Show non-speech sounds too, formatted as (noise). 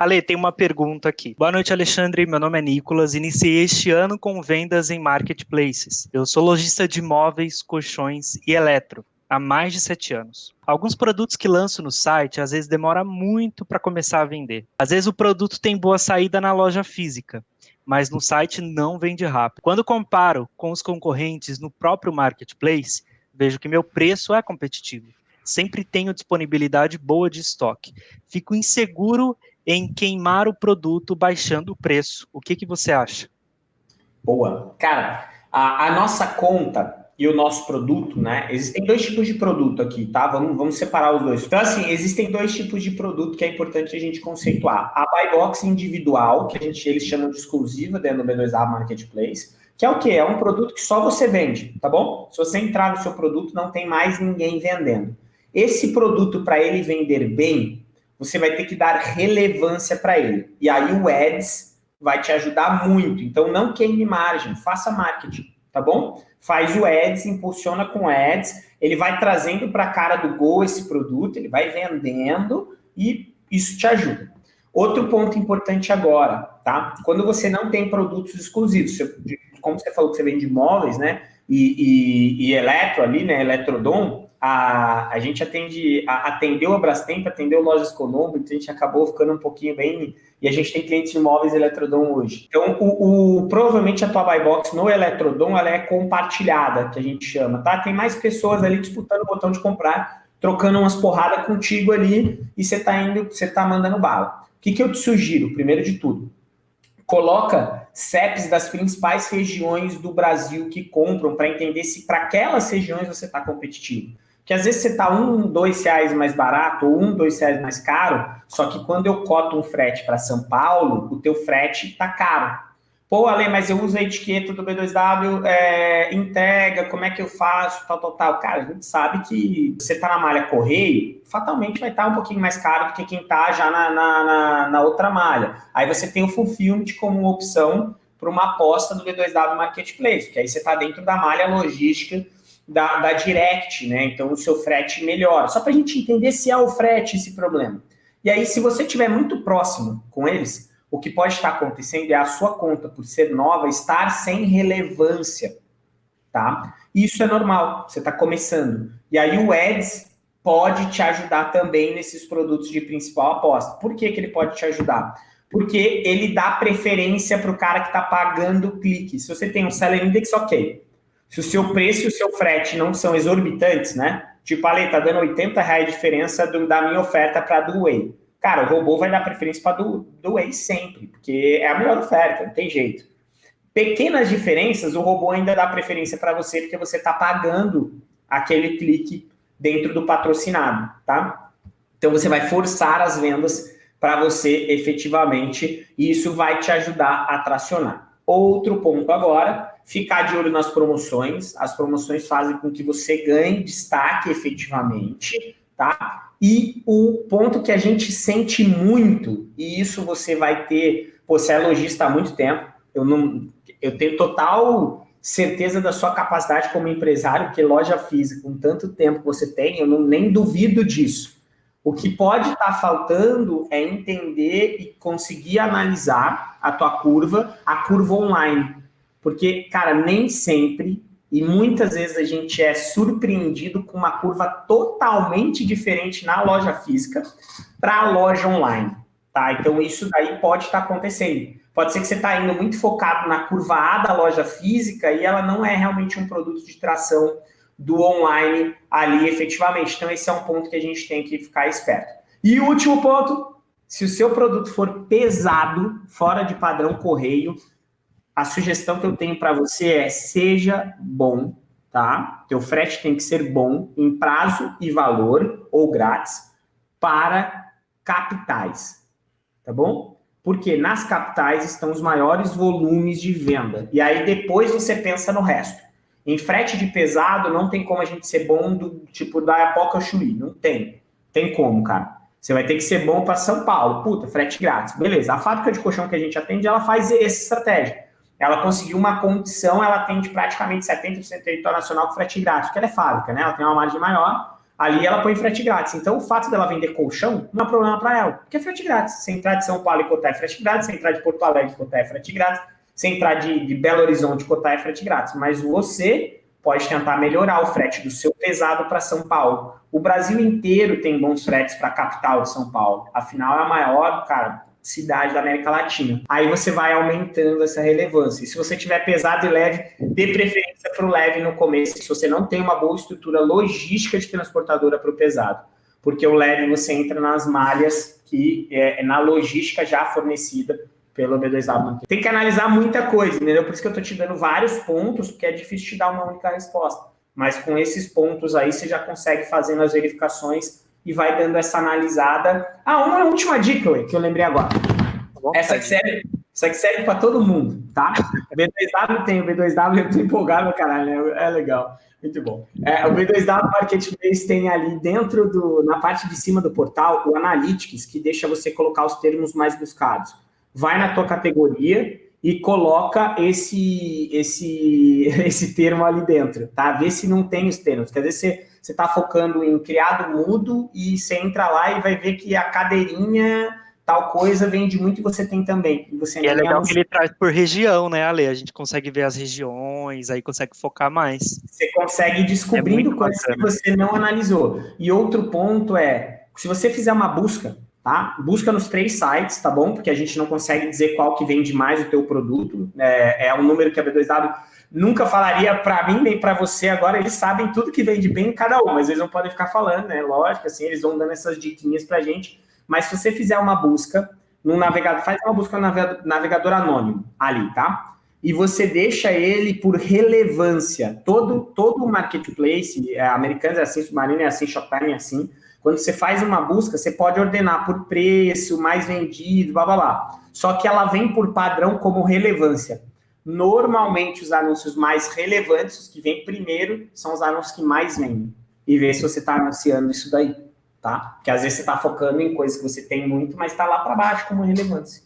Ale, tem uma pergunta aqui. Boa noite, Alexandre. Meu nome é Nicolas. Iniciei este ano com vendas em marketplaces. Eu sou lojista de móveis, colchões e eletro há mais de sete anos. Alguns produtos que lanço no site às vezes demora muito para começar a vender. Às vezes o produto tem boa saída na loja física, mas no site não vende rápido. Quando comparo com os concorrentes no próprio marketplace, vejo que meu preço é competitivo. Sempre tenho disponibilidade boa de estoque. Fico inseguro em queimar o produto baixando o preço. O que, que você acha? Boa. Cara, a, a nossa conta e o nosso produto, né? Existem dois tipos de produto aqui, tá? Vamos, vamos separar os dois. Então, assim, existem dois tipos de produto que é importante a gente conceituar. A buy box individual, que a gente, eles chamam de exclusiva dentro do B2A Marketplace, que é o quê? É um produto que só você vende, tá bom? Se você entrar no seu produto, não tem mais ninguém vendendo. Esse produto, para ele vender bem, você vai ter que dar relevância para ele. E aí o Ads vai te ajudar muito. Então, não queime margem, faça marketing, tá bom? faz o ads, impulsiona com ads, ele vai trazendo para a cara do Go esse produto, ele vai vendendo e isso te ajuda. Outro ponto importante agora, tá? Quando você não tem produtos exclusivos, como você falou que você vende imóveis, né? E, e, e eletro ali, né? Eletrodom, a, a gente atende, a, atendeu a Brastemp, atendeu lojas Conombo, então a gente acabou ficando um pouquinho bem. E a gente tem clientes de imóveis Eletrodom hoje. Então, o, o, provavelmente a tua buy box no Eletrodom ela é compartilhada, que a gente chama, tá? Tem mais pessoas ali disputando o botão de comprar, trocando umas porradas contigo ali, e você tá indo, você tá mandando bala. O que, que eu te sugiro, primeiro de tudo? Coloca CEPs das principais regiões do Brasil que compram para entender se para aquelas regiões você está competitivo que às vezes você está um, dois reais mais barato ou um, dois reais mais caro, só que quando eu coto um frete para São Paulo, o teu frete está caro. Pô, Ale, mas eu uso a etiqueta do B2W, é, entrega, como é que eu faço, tal, tal, tal. Cara, a gente sabe que você está na malha correio, fatalmente vai estar tá um pouquinho mais caro do que quem está já na, na, na, na, outra malha. Aí você tem o fulfillment como opção para uma aposta do B2W Marketplace, que aí você está dentro da malha logística da, da Direct, né? Então o seu frete melhora. Só para a gente entender se é o frete esse problema. E aí, se você estiver muito próximo com eles, o que pode estar acontecendo é a sua conta, por ser nova, estar sem relevância, tá? Isso é normal, você está começando. E aí o Ads pode te ajudar também nesses produtos de principal aposta. Por que, que ele pode te ajudar? Porque ele dá preferência para o cara que está pagando o clique. Se você tem um Seller Index, ok. Se o seu preço e o seu frete não são exorbitantes, né? Tipo, ali, tá dando 80 reais de diferença do, da minha oferta para a do Way. Cara, o robô vai dar preferência para do, do Way sempre, porque é a melhor oferta, não tem jeito. Pequenas diferenças, o robô ainda dá preferência para você, porque você está pagando aquele clique dentro do patrocinado, tá? Então, você vai forçar as vendas para você efetivamente, e isso vai te ajudar a tracionar. Outro ponto agora ficar de olho nas promoções. As promoções fazem com que você ganhe destaque efetivamente, tá? E o ponto que a gente sente muito, e isso você vai ter, você é lojista há muito tempo, eu não eu tenho total certeza da sua capacidade como empresário, porque loja física, com tanto tempo que você tem, eu não, nem duvido disso. O que pode estar tá faltando é entender e conseguir analisar a tua curva, a curva online. Porque, cara, nem sempre e muitas vezes a gente é surpreendido com uma curva totalmente diferente na loja física para a loja online, tá? Então isso daí pode estar tá acontecendo. Pode ser que você está indo muito focado na curva A da loja física e ela não é realmente um produto de tração do online ali efetivamente. Então esse é um ponto que a gente tem que ficar esperto. E último ponto, se o seu produto for pesado, fora de padrão correio, a sugestão que eu tenho para você é seja bom, tá? Teu frete tem que ser bom em prazo e valor ou grátis para capitais, tá bom? Porque nas capitais estão os maiores volumes de venda. E aí depois você pensa no resto. Em frete de pesado não tem como a gente ser bom do tipo da Apoca Chuí, não tem. Tem como, cara. Você vai ter que ser bom para São Paulo. Puta, frete grátis. Beleza. A fábrica de colchão que a gente atende, ela faz essa estratégia ela conseguiu uma condição, ela atende praticamente 70% do território nacional com frete grátis, porque ela é fábrica, né? Ela tem uma margem maior, ali ela põe frete grátis. Então, o fato dela vender colchão não é problema para ela, porque é frete grátis. Se entrar de São Paulo e cotar é frete grátis, se entrar de Porto Alegre e cotar é frete grátis, se entrar de, de Belo Horizonte e cotar é frete grátis. Mas você pode tentar melhorar o frete do seu pesado para São Paulo. O Brasil inteiro tem bons fretes para a capital de São Paulo. Afinal, é a maior, cara, cidade da América Latina. Aí você vai aumentando essa relevância. E se você tiver pesado e leve, dê preferência para o leve no começo, se você não tem uma boa estrutura logística de transportadora para o pesado. Porque o leve você entra nas malhas que é, é na logística já fornecida pelo B2W. Tem que analisar muita coisa, entendeu? Por isso que eu estou te dando vários pontos, porque é difícil te dar uma única resposta. Mas com esses pontos aí, você já consegue fazendo as verificações e vai dando essa analisada. Ah, uma última dica que eu lembrei agora. Essa que serve, essa que serve para todo mundo, tá? O B2W tem, o B2W eu tô empolgado, caralho, é legal. Muito bom. É, o B2W Marketplace tem ali dentro do, na parte de cima do portal, o Analytics, que deixa você colocar os termos mais buscados. Vai na tua categoria e coloca esse, esse, (laughs) esse termo ali dentro, tá? Vê se não tem os termos. Quer dizer, você você está focando em criado mudo e você entra lá e vai ver que a cadeirinha tal coisa vende muito e você tem também. E, você e é legal que ele traz por região, né, Ale? A gente consegue ver as regiões, aí consegue focar mais. Você consegue ir descobrindo é coisas bacana. que você não analisou. E outro ponto é, se você fizer uma busca, tá? Busca nos três sites, tá bom? Porque a gente não consegue dizer qual que vende mais o teu produto. É, é um número que a B2W nunca falaria para mim nem para você agora, eles sabem tudo que vende bem em cada um, mas eles não podem ficar falando, né? Lógico, assim, eles vão dando essas diquinhas pra gente. Mas se você fizer uma busca no navegador, faz uma busca no navegador anônimo ali, tá? E você deixa ele por relevância. Todo, todo marketplace, é, Americanas é assim, Submarino é assim, Shoptime é assim. Quando você faz uma busca, você pode ordenar por preço, mais vendido, blá blá blá. Só que ela vem por padrão como relevância. Normalmente, os anúncios mais relevantes, os que vêm primeiro, são os anúncios que mais vendem. E ver se você está anunciando isso daí, tá? Porque às vezes você está focando em coisas que você tem muito, mas está lá para baixo como relevância.